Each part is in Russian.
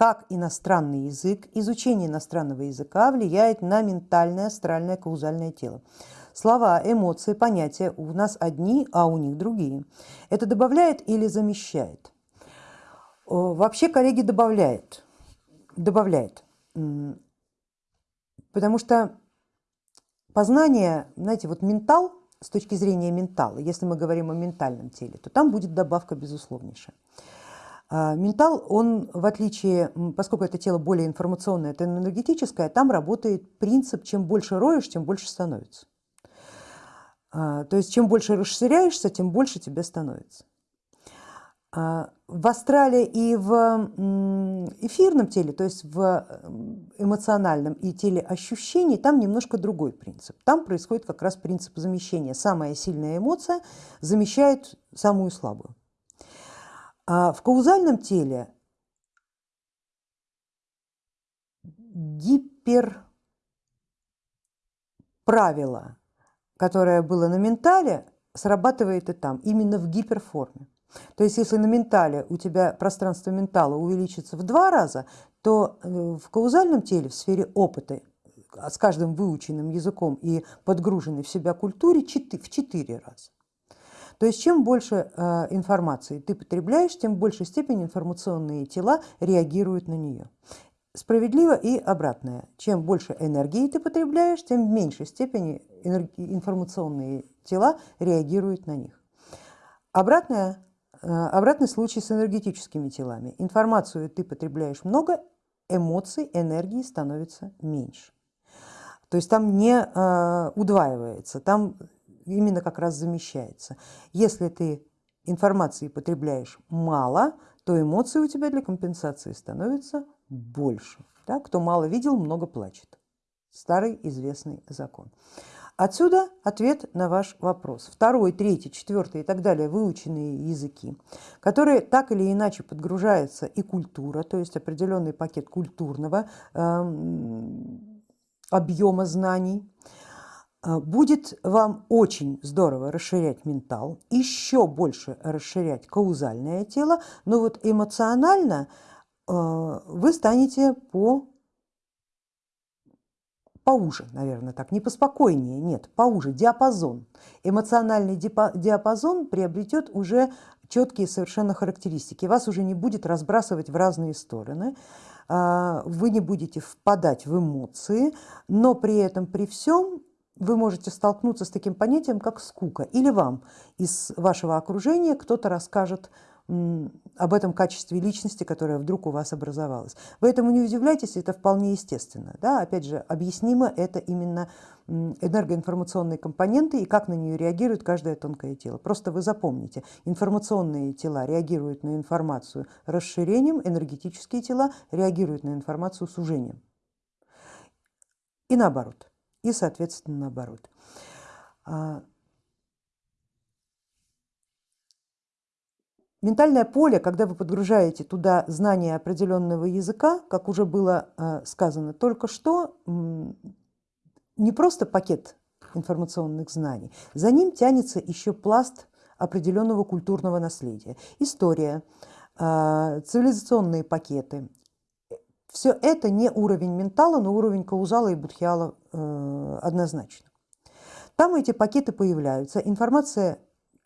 как иностранный язык, изучение иностранного языка влияет на ментальное астральное каузальное тело. Слова, эмоции, понятия у нас одни, а у них другие. Это добавляет или замещает? Вообще, коллеги, добавляет. Добавляет. Потому что познание, знаете, вот ментал, с точки зрения ментала, если мы говорим о ментальном теле, то там будет добавка безусловнейшая. А, ментал, он в отличие, поскольку это тело более информационное, это энергетическое, там работает принцип, чем больше роешь, тем больше становится. А, то есть чем больше расширяешься, тем больше тебе становится. А, в астрале и в эфирном теле, то есть в эмоциональном и теле ощущений, там немножко другой принцип. Там происходит как раз принцип замещения. Самая сильная эмоция замещает самую слабую. А в каузальном теле гиперправило, которое было на ментале, срабатывает и там, именно в гиперформе. То есть если на ментале у тебя пространство ментала увеличится в два раза, то э, в каузальном теле, в сфере опыта, с каждым выученным языком и подгруженной в себя культуре в четыре раза. То есть чем больше э, информации ты потребляешь, тем в большей степени информационные тела реагируют на нее. Справедливо и обратное. Чем больше энергии ты потребляешь, тем в меньшей степени информационные тела реагируют на них. Обратное, э, обратный случай с энергетическими телами. Информацию ты потребляешь много, эмоций, энергии становится меньше. То есть там не э, удваивается, там именно как раз замещается. Если ты информации потребляешь мало, то эмоции у тебя для компенсации становятся больше. Да? Кто мало видел, много плачет. Старый известный закон. Отсюда ответ на ваш вопрос. Второй, третий, четвертый и так далее выученные языки, которые так или иначе подгружается и культура, то есть определенный пакет культурного э, объема знаний, будет вам очень здорово расширять ментал, еще больше расширять каузальное тело, но вот эмоционально а, вы станете по поуже, наверное, так, не поспокойнее, нет, поуже, диапазон. Эмоциональный диапазон приобретет уже четкие совершенно характеристики, вас уже не будет разбрасывать в разные стороны, а, вы не будете впадать в эмоции, но при этом, при всем вы можете столкнуться с таким понятием, как скука, или вам из вашего окружения кто-то расскажет об этом качестве личности, которое вдруг у вас образовалось. Вы этому не удивляйтесь, это вполне естественно. Да? Опять же, объяснимо это именно энергоинформационные компоненты и как на нее реагирует каждое тонкое тело. Просто вы запомните, информационные тела реагируют на информацию расширением, энергетические тела реагируют на информацию сужением. И наоборот и, соответственно, наоборот. А, ментальное поле, когда вы подгружаете туда знания определенного языка, как уже было а, сказано только что, не просто пакет информационных знаний, за ним тянется еще пласт определенного культурного наследия, история, а, цивилизационные пакеты, все это не уровень ментала, но уровень каузала и будхиала э, однозначно. Там эти пакеты появляются, информация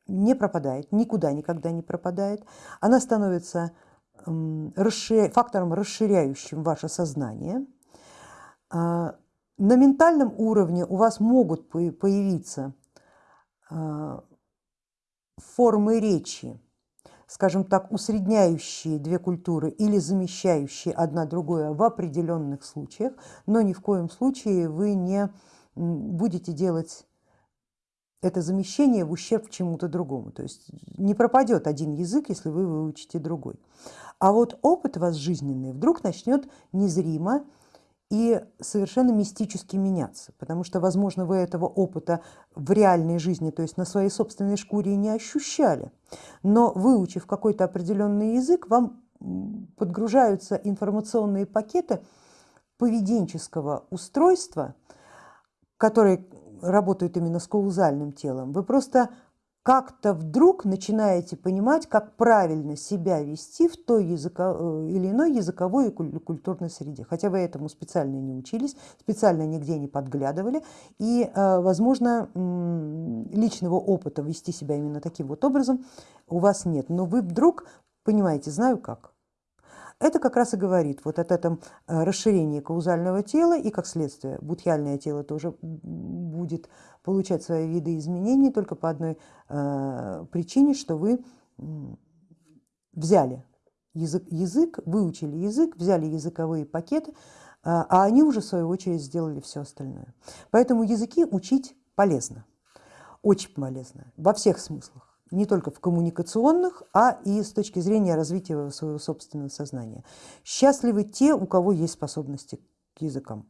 не пропадает, никуда никогда не пропадает, она становится расширя... фактором, расширяющим ваше сознание. А, на ментальном уровне у вас могут появиться а, формы речи, скажем так, усредняющие две культуры или замещающие одна другое в определенных случаях, но ни в коем случае вы не будете делать это замещение в ущерб чему-то другому. То есть не пропадет один язык, если вы выучите другой. А вот опыт вас жизненный вдруг начнет незримо и совершенно мистически меняться, потому что, возможно, вы этого опыта в реальной жизни, то есть на своей собственной шкуре не ощущали, но выучив какой-то определенный язык, вам подгружаются информационные пакеты поведенческого устройства, которые работают именно с каузальным телом. Вы просто как-то вдруг начинаете понимать, как правильно себя вести в той языко, э, или иной языковой и культурной среде. Хотя вы этому специально не учились, специально нигде не подглядывали, и, э, возможно, личного опыта вести себя именно таким вот образом у вас нет. Но вы вдруг понимаете, знаю как. Это как раз и говорит вот от этом э, расширении каузального тела и как следствие будхиальное тело тоже будет получать свои виды изменений только по одной э, причине, что вы взяли язык, язык, выучили язык, взяли языковые пакеты, э, а они уже в свою очередь сделали все остальное. Поэтому языки учить полезно, очень полезно во всех смыслах не только в коммуникационных, а и с точки зрения развития своего собственного сознания. Счастливы те, у кого есть способности к языкам.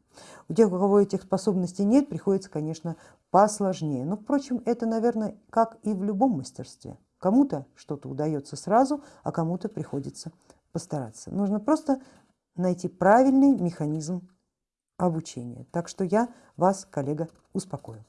У тех, у кого этих способностей нет, приходится, конечно, посложнее. Но, впрочем, это, наверное, как и в любом мастерстве. Кому-то что-то удается сразу, а кому-то приходится постараться. Нужно просто найти правильный механизм обучения. Так что я вас, коллега, успокою.